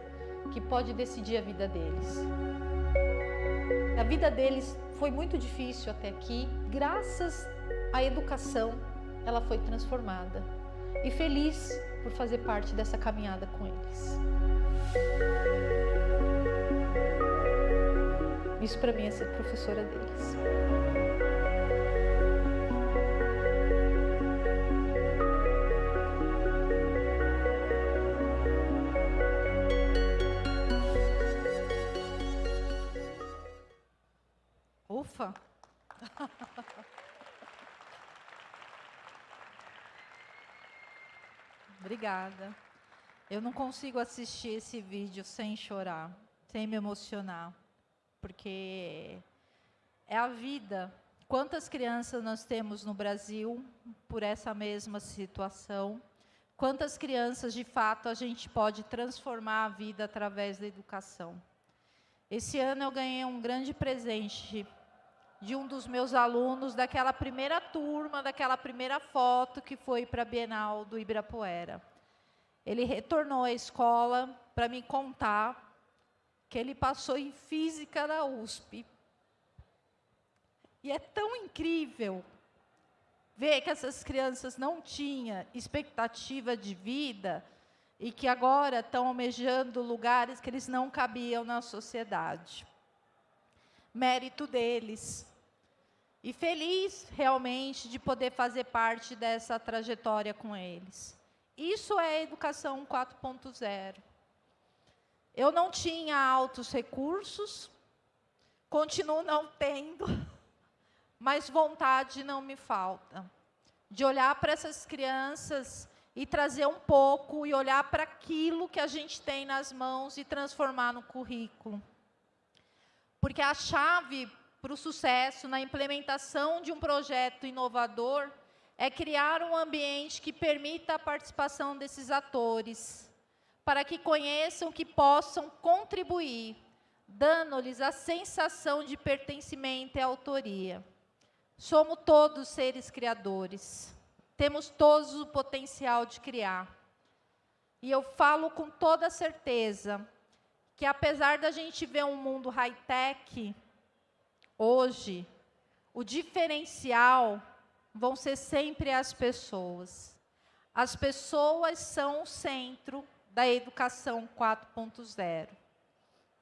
A: que pode decidir a vida deles. A vida deles foi muito difícil até aqui, graças à educação, ela foi transformada. E feliz por fazer parte dessa caminhada com eles. Isso para mim é ser professora deles. Obrigada. Eu não consigo assistir esse vídeo sem chorar, sem me emocionar, porque é a vida. Quantas crianças nós temos no Brasil por essa mesma situação? Quantas crianças, de fato, a gente pode transformar a vida através da educação? Esse ano eu ganhei um grande presente de um dos meus alunos daquela primeira turma, daquela primeira foto que foi para a Bienal do Ibirapuera. Ele retornou à escola para me contar que ele passou em física na USP. E é tão incrível ver que essas crianças não tinham expectativa de vida e que agora estão almejando lugares que eles não cabiam na sociedade. Mérito deles, e feliz realmente de poder fazer parte dessa trajetória com eles. Isso é educação 4.0. Eu não tinha altos recursos, continuo não tendo, mas vontade não me falta. De olhar para essas crianças e trazer um pouco e olhar para aquilo que a gente tem nas mãos e transformar no currículo. Porque a chave para o sucesso na implementação de um projeto inovador é criar um ambiente que permita a participação desses atores, para que conheçam que possam contribuir, dando-lhes a sensação de pertencimento e autoria. Somos todos seres criadores, temos todos o potencial de criar. E eu falo com toda certeza que, apesar da gente ver um mundo high-tech, Hoje, o diferencial vão ser sempre as pessoas. As pessoas são o centro da educação 4.0.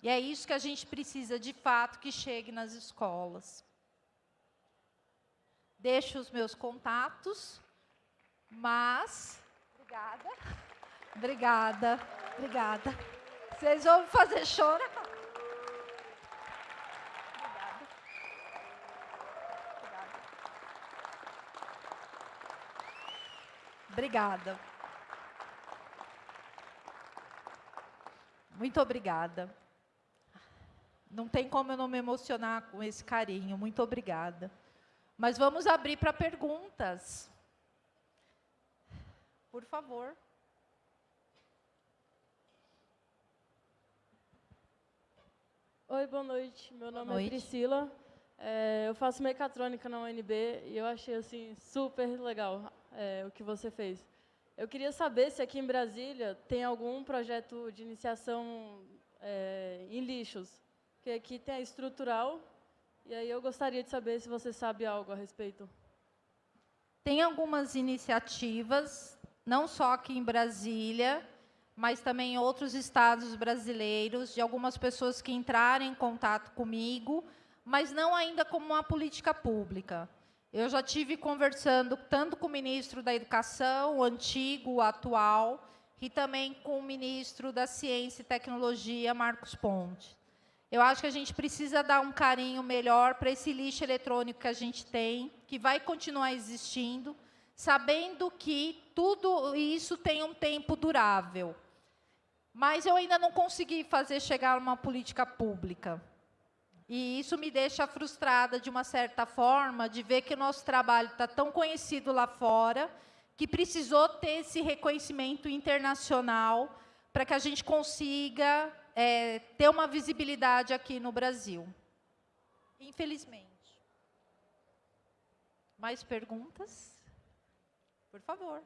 A: E é isso que a gente precisa, de fato, que chegue nas escolas. Deixo os meus contatos, mas... Obrigada. Obrigada, obrigada. Vocês vão fazer chorar? Obrigada. Muito obrigada. Não tem como eu não me emocionar com esse carinho. Muito obrigada. Mas vamos abrir para perguntas. Por favor.
O: Oi, boa noite. Meu nome
A: boa noite.
O: é Priscila. É, eu faço mecatrônica na UNB e eu achei assim super legal é, o que você fez. Eu queria saber se aqui em Brasília tem algum projeto de iniciação é, em lixos, porque aqui tem a estrutural, e aí eu gostaria de saber se você sabe algo a respeito.
A: Tem algumas iniciativas, não só aqui em Brasília, mas também em outros estados brasileiros, de algumas pessoas que entraram em contato comigo, mas não ainda como uma política pública. Eu já tive conversando tanto com o ministro da Educação, o antigo, o atual, e também com o ministro da Ciência e Tecnologia, Marcos Ponte. Eu acho que a gente precisa dar um carinho melhor para esse lixo eletrônico que a gente tem, que vai continuar existindo, sabendo que tudo isso tem um tempo durável. Mas eu ainda não consegui fazer chegar uma política pública. E isso me deixa frustrada, de uma certa forma, de ver que o nosso trabalho está tão conhecido lá fora, que precisou ter esse reconhecimento internacional para que a gente consiga é, ter uma visibilidade aqui no Brasil. Infelizmente. Mais perguntas? Por favor.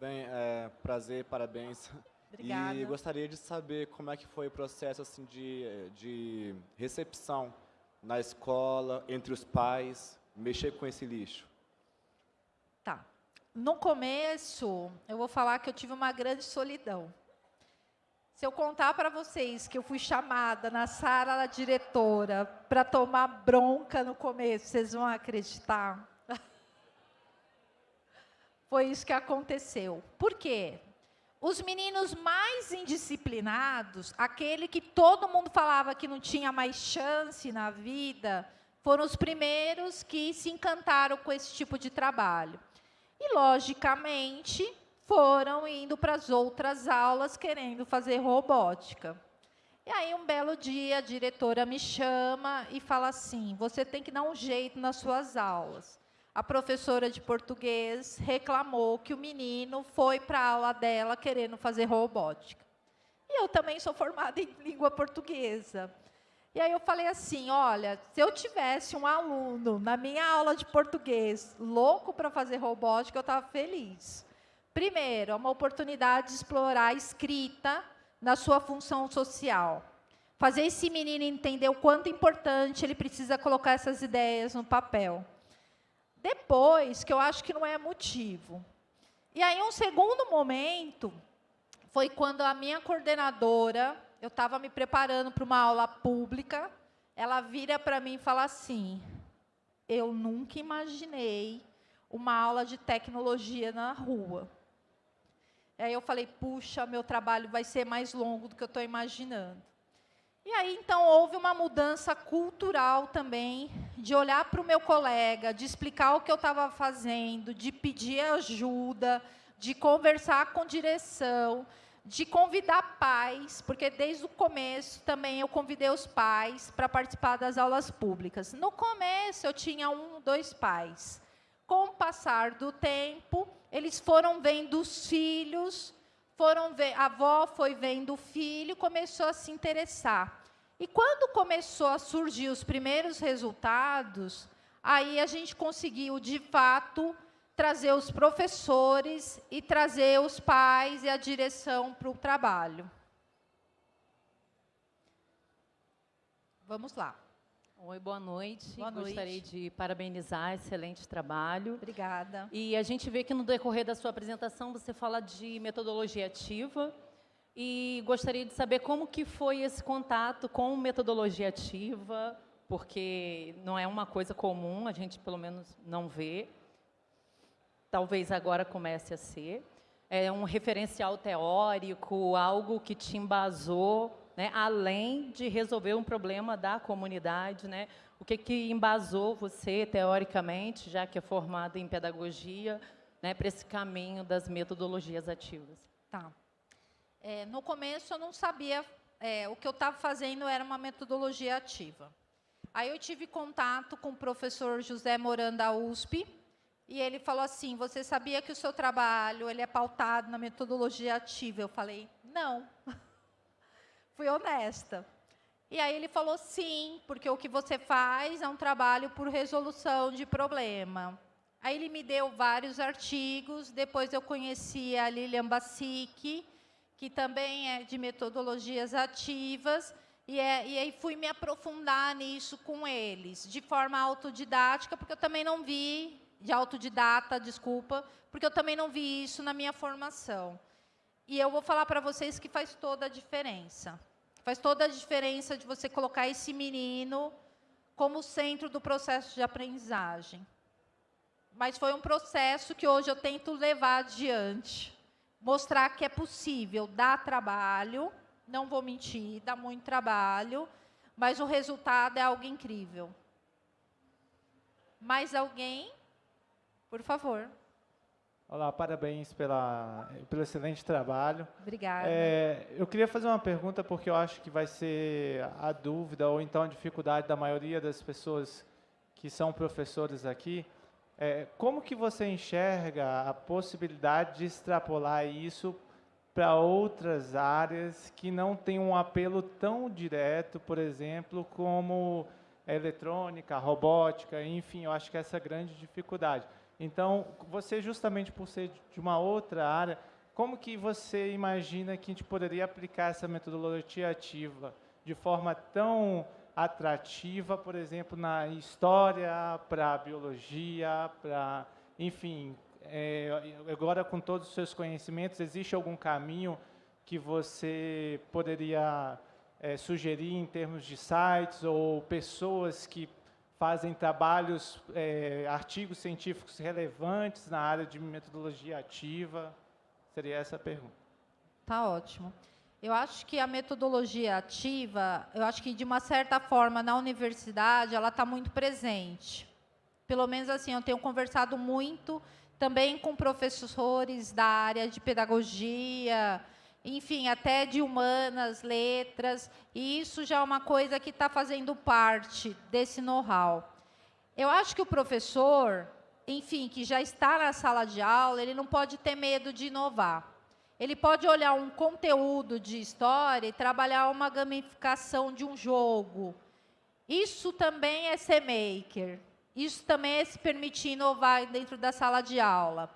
P: Bem, é, prazer, parabéns.
A: Obrigada.
P: E gostaria de saber como é que foi o processo assim, de, de recepção na escola, entre os pais, mexer com esse lixo.
A: Tá. No começo, eu vou falar que eu tive uma grande solidão. Se eu contar para vocês que eu fui chamada na sala da diretora para tomar bronca no começo, vocês vão acreditar? Foi isso que aconteceu. Por quê? Os meninos mais indisciplinados, aquele que todo mundo falava que não tinha mais chance na vida, foram os primeiros que se encantaram com esse tipo de trabalho. E, logicamente, foram indo para as outras aulas querendo fazer robótica. E aí, um belo dia, a diretora me chama e fala assim: você tem que dar um jeito nas suas aulas. A professora de português reclamou que o menino foi para a aula dela querendo fazer robótica. E eu também sou formada em língua portuguesa. E aí eu falei assim, olha, se eu tivesse um aluno na minha aula de português louco para fazer robótica, eu estava feliz. Primeiro, é uma oportunidade de explorar a escrita na sua função social. Fazer esse menino entender o quanto importante ele precisa colocar essas ideias no papel. Depois, que eu acho que não é motivo. E aí, um segundo momento foi quando a minha coordenadora eu estava me preparando para uma aula pública, ela vira para mim e fala assim: Eu nunca imaginei uma aula de tecnologia na rua. Aí eu falei: Puxa, meu trabalho vai ser mais longo do que eu estou imaginando. E aí, então, houve uma mudança cultural também, de olhar para o meu colega, de explicar o que eu estava fazendo, de pedir ajuda, de conversar com direção, de convidar pais, porque desde o começo também eu convidei os pais para participar das aulas públicas. No começo eu tinha um, dois pais. Com o passar do tempo, eles foram vendo os filhos, foram ver, a avó foi vendo o filho, começou a se interessar. E quando começou a surgir os primeiros resultados, aí a gente conseguiu, de fato, trazer os professores e trazer os pais e a direção para o trabalho. Vamos lá.
Q: Oi, boa noite.
A: Boa noite.
Q: Gostaria de parabenizar, excelente trabalho.
A: Obrigada.
Q: E a gente vê que no decorrer da sua apresentação você fala de metodologia ativa e gostaria de saber como que foi esse contato com metodologia ativa, porque não é uma coisa comum, a gente pelo menos não vê talvez agora comece a ser. É um referencial teórico, algo que te embasou, né, além de resolver um problema da comunidade. Né? O que, que embasou você, teoricamente, já que é formada em pedagogia, né, para esse caminho das metodologias ativas?
A: Tá. É, no começo, eu não sabia... É, o que eu estava fazendo era uma metodologia ativa. Aí eu tive contato com o professor José Moranda USP, e ele falou assim: "Você sabia que o seu trabalho ele é pautado na metodologia ativa?" Eu falei: "Não". Fui honesta. E aí ele falou: "Sim, porque o que você faz é um trabalho por resolução de problema". Aí ele me deu vários artigos, depois eu conheci a Lilian Bassic, que também é de metodologias ativas, e, é, e, aí fui me aprofundar nisso com eles, de forma autodidática, porque eu também não vi de autodidata, desculpa, porque eu também não vi isso na minha formação. E eu vou falar para vocês que faz toda a diferença. Faz toda a diferença de você colocar esse menino como centro do processo de aprendizagem. Mas foi um processo que hoje eu tento levar adiante. Mostrar que é possível, dá trabalho, não vou mentir, dá muito trabalho, mas o resultado é algo incrível. Mais alguém? Por favor.
R: Olá, parabéns pela, pelo excelente trabalho.
A: Obrigada.
R: É, eu queria fazer uma pergunta, porque eu acho que vai ser a dúvida ou então a dificuldade da maioria das pessoas que são professores aqui. É, como que você enxerga a possibilidade de extrapolar isso para outras áreas que não têm um apelo tão direto, por exemplo, como eletrônica, a robótica, enfim, eu acho que essa é a grande dificuldade. Então, você justamente por ser de uma outra área, como que você imagina que a gente poderia aplicar essa metodologia ativa de forma tão atrativa, por exemplo, na história, para a biologia, para, enfim, é, agora com todos os seus conhecimentos, existe algum caminho que você poderia é, sugerir em termos de sites ou pessoas que fazem trabalhos, é, artigos científicos relevantes na área de metodologia ativa? Seria essa a pergunta.
A: Tá ótimo. Eu acho que a metodologia ativa, eu acho que de uma certa forma na universidade ela está muito presente. Pelo menos assim, eu tenho conversado muito também com professores da área de pedagogia, enfim, até de humanas, letras, e isso já é uma coisa que está fazendo parte desse know-how. Eu acho que o professor, enfim, que já está na sala de aula, ele não pode ter medo de inovar. Ele pode olhar um conteúdo de história e trabalhar uma gamificação de um jogo. Isso também é ser maker. Isso também é se permitir inovar dentro da sala de aula.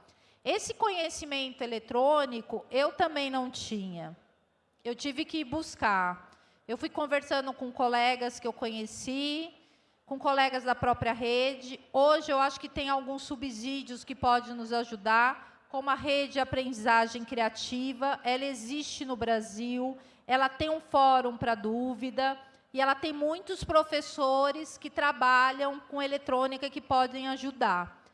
A: Esse conhecimento eletrônico eu também não tinha. Eu tive que buscar. Eu fui conversando com colegas que eu conheci, com colegas da própria rede. Hoje eu acho que tem alguns subsídios que podem nos ajudar, como a rede de aprendizagem criativa. Ela existe no Brasil, ela tem um fórum para dúvida e ela tem muitos professores que trabalham com eletrônica que podem ajudar.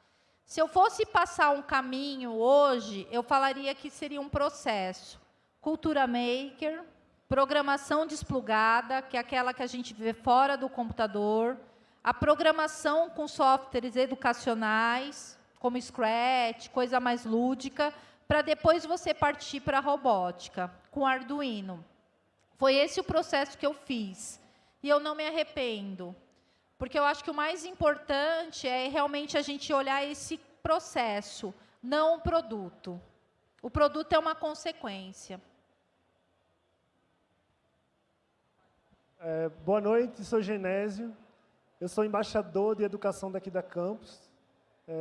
A: Se eu fosse passar um caminho hoje, eu falaria que seria um processo. Cultura Maker, programação desplugada, que é aquela que a gente vê fora do computador, a programação com softwares educacionais, como Scratch, coisa mais lúdica, para depois você partir para a robótica, com Arduino. Foi esse o processo que eu fiz. E eu não me arrependo. Porque eu acho que o mais importante é realmente a gente olhar esse processo, não o produto. O produto é uma consequência.
S: É, boa noite, sou Genésio. Eu sou embaixador de educação daqui da campus.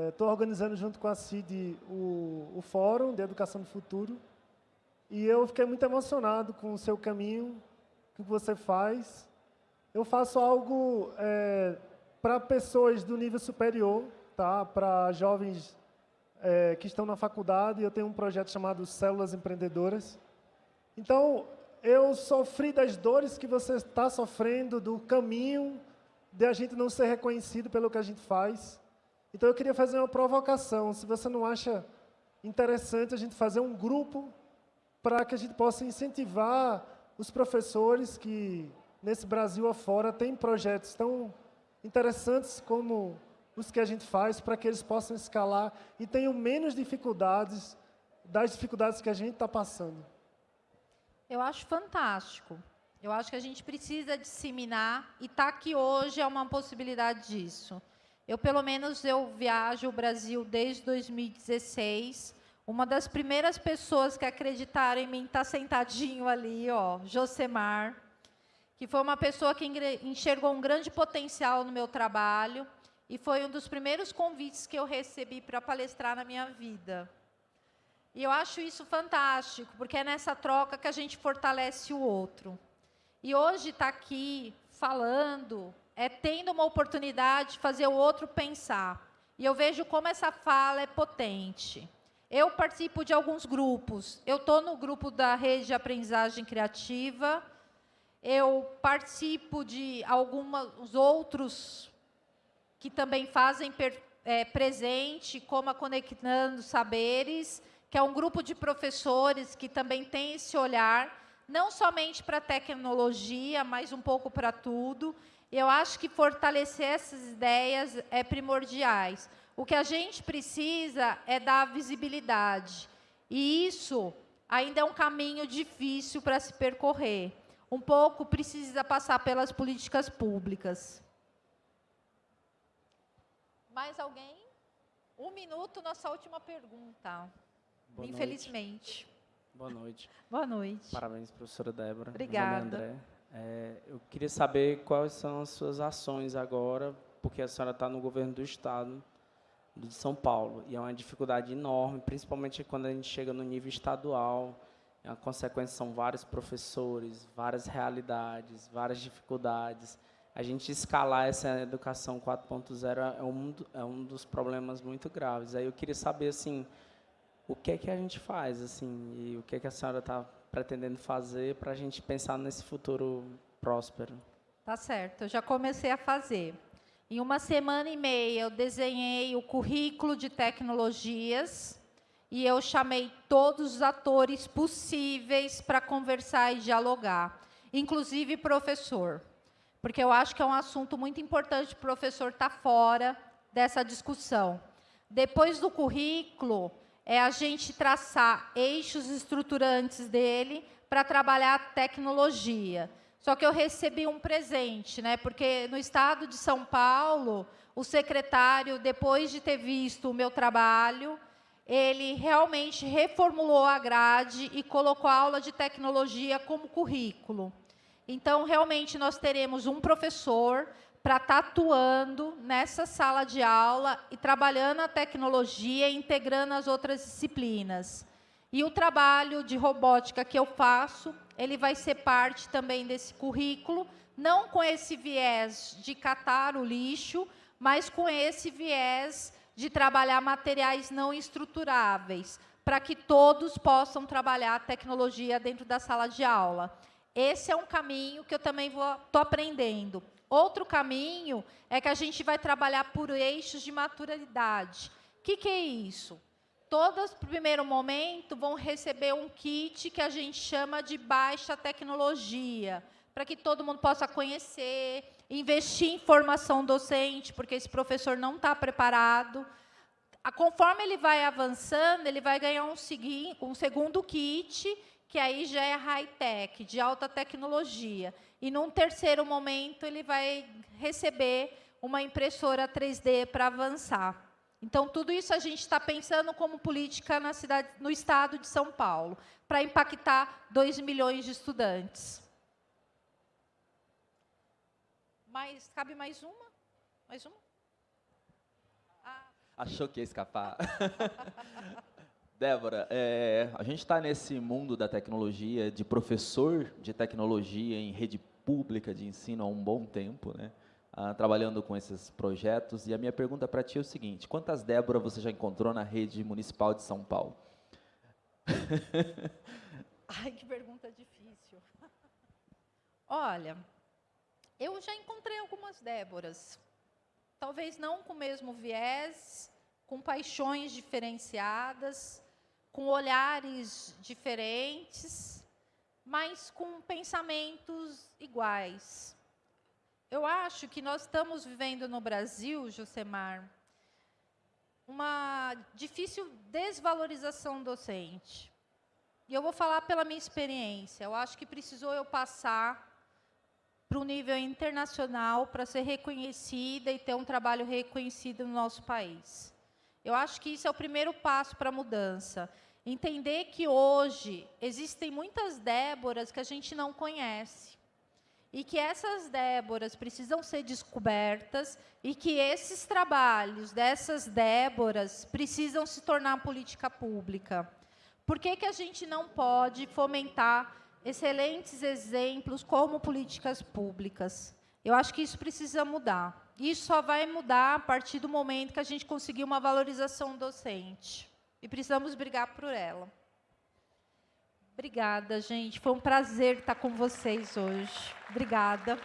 S: Estou é, organizando junto com a CID o, o Fórum de Educação do Futuro. E eu fiquei muito emocionado com o seu caminho, o que você faz. Eu faço algo é, para pessoas do nível superior, tá? para jovens é, que estão na faculdade. Eu tenho um projeto chamado Células Empreendedoras. Então, eu sofri das dores que você está sofrendo, do caminho de a gente não ser reconhecido pelo que a gente faz. Então, eu queria fazer uma provocação. Se você não acha interessante a gente fazer um grupo para que a gente possa incentivar os professores que nesse Brasil afora têm projetos tão interessantes como os que a gente faz para que eles possam escalar e tenham menos dificuldades das dificuldades que a gente está passando.
A: Eu acho fantástico. Eu acho que a gente precisa disseminar e estar tá aqui hoje é uma possibilidade disso. Eu, pelo menos, eu viajo o Brasil desde 2016. Uma das primeiras pessoas que acreditaram em mim está sentadinho ali, ó, Josemar que foi uma pessoa que enxergou um grande potencial no meu trabalho e foi um dos primeiros convites que eu recebi para palestrar na minha vida. E eu acho isso fantástico, porque é nessa troca que a gente fortalece o outro. E hoje estar tá aqui falando é tendo uma oportunidade de fazer o outro pensar. E eu vejo como essa fala é potente. Eu participo de alguns grupos. Eu estou no grupo da Rede de Aprendizagem Criativa, eu participo de alguns outros que também fazem per, é, presente, como a Conectando Saberes, que é um grupo de professores que também tem esse olhar, não somente para a tecnologia, mas um pouco para tudo. Eu acho que fortalecer essas ideias é primordiais. O que a gente precisa é dar visibilidade. E isso ainda é um caminho difícil para se percorrer um pouco precisa passar pelas políticas públicas. Mais alguém? Um minuto, nossa última pergunta.
T: Boa
A: Infelizmente.
T: Noite. Boa noite.
A: Boa noite.
T: Parabéns, professora Débora.
A: Obrigada.
T: É André. É, eu queria saber quais são as suas ações agora, porque a senhora está no governo do Estado de São Paulo, e é uma dificuldade enorme, principalmente quando a gente chega no nível estadual, a consequência são vários professores, várias realidades, várias dificuldades. A gente escalar essa educação 4.0 é um, é um dos problemas muito graves. Aí eu queria saber, assim, o que é que a gente faz, assim, e o que é que a senhora está pretendendo fazer para a gente pensar nesse futuro próspero?
A: Tá certo, eu já comecei a fazer. Em uma semana e meia, eu desenhei o currículo de tecnologias e eu chamei todos os atores possíveis para conversar e dialogar, inclusive professor, porque eu acho que é um assunto muito importante o professor estar tá fora dessa discussão. Depois do currículo, é a gente traçar eixos estruturantes dele para trabalhar a tecnologia. Só que eu recebi um presente, né? porque no estado de São Paulo, o secretário, depois de ter visto o meu trabalho, ele realmente reformulou a grade e colocou a aula de tecnologia como currículo. Então, realmente, nós teremos um professor para estar tá atuando nessa sala de aula e trabalhando a tecnologia e integrando as outras disciplinas. E o trabalho de robótica que eu faço, ele vai ser parte também desse currículo, não com esse viés de catar o lixo, mas com esse viés de trabalhar materiais não estruturáveis, para que todos possam trabalhar a tecnologia dentro da sala de aula. Esse é um caminho que eu também estou aprendendo. Outro caminho é que a gente vai trabalhar por eixos de maturidade. O que, que é isso? Todas, no primeiro momento, vão receber um kit que a gente chama de baixa tecnologia, para que todo mundo possa conhecer, investir em formação docente, porque esse professor não está preparado. Conforme ele vai avançando, ele vai ganhar um, um segundo kit, que aí já é high-tech, de alta tecnologia. E, num terceiro momento, ele vai receber uma impressora 3D para avançar. Então, tudo isso a gente está pensando como política na cidade, no estado de São Paulo, para impactar 2 milhões de estudantes. Mas cabe mais uma? Mais uma?
U: Ah. Achou que ia escapar. Débora, é, a gente está nesse mundo da tecnologia, de professor de tecnologia em rede pública de ensino há um bom tempo, né? Ah, trabalhando com esses projetos. E a minha pergunta para ti é o seguinte: quantas Débora você já encontrou na rede municipal de São Paulo?
A: Ai, que pergunta difícil. Olha, eu já encontrei algumas Déboras. Talvez não com o mesmo viés, com paixões diferenciadas, com olhares diferentes, mas com pensamentos iguais. Eu acho que nós estamos vivendo no Brasil, Josemar, uma difícil desvalorização docente. E eu vou falar pela minha experiência. Eu acho que precisou eu passar para o nível internacional para ser reconhecida e ter um trabalho reconhecido no nosso país. Eu acho que isso é o primeiro passo para a mudança. Entender que hoje existem muitas Déboras que a gente não conhece. E que essas Déboras precisam ser descobertas e que esses trabalhos dessas Déboras precisam se tornar política pública. Por que, que a gente não pode fomentar excelentes exemplos como políticas públicas. Eu acho que isso precisa mudar. Isso só vai mudar a partir do momento que a gente conseguir uma valorização docente. E precisamos brigar por ela. Obrigada, gente. Foi um prazer estar com vocês hoje. Obrigada.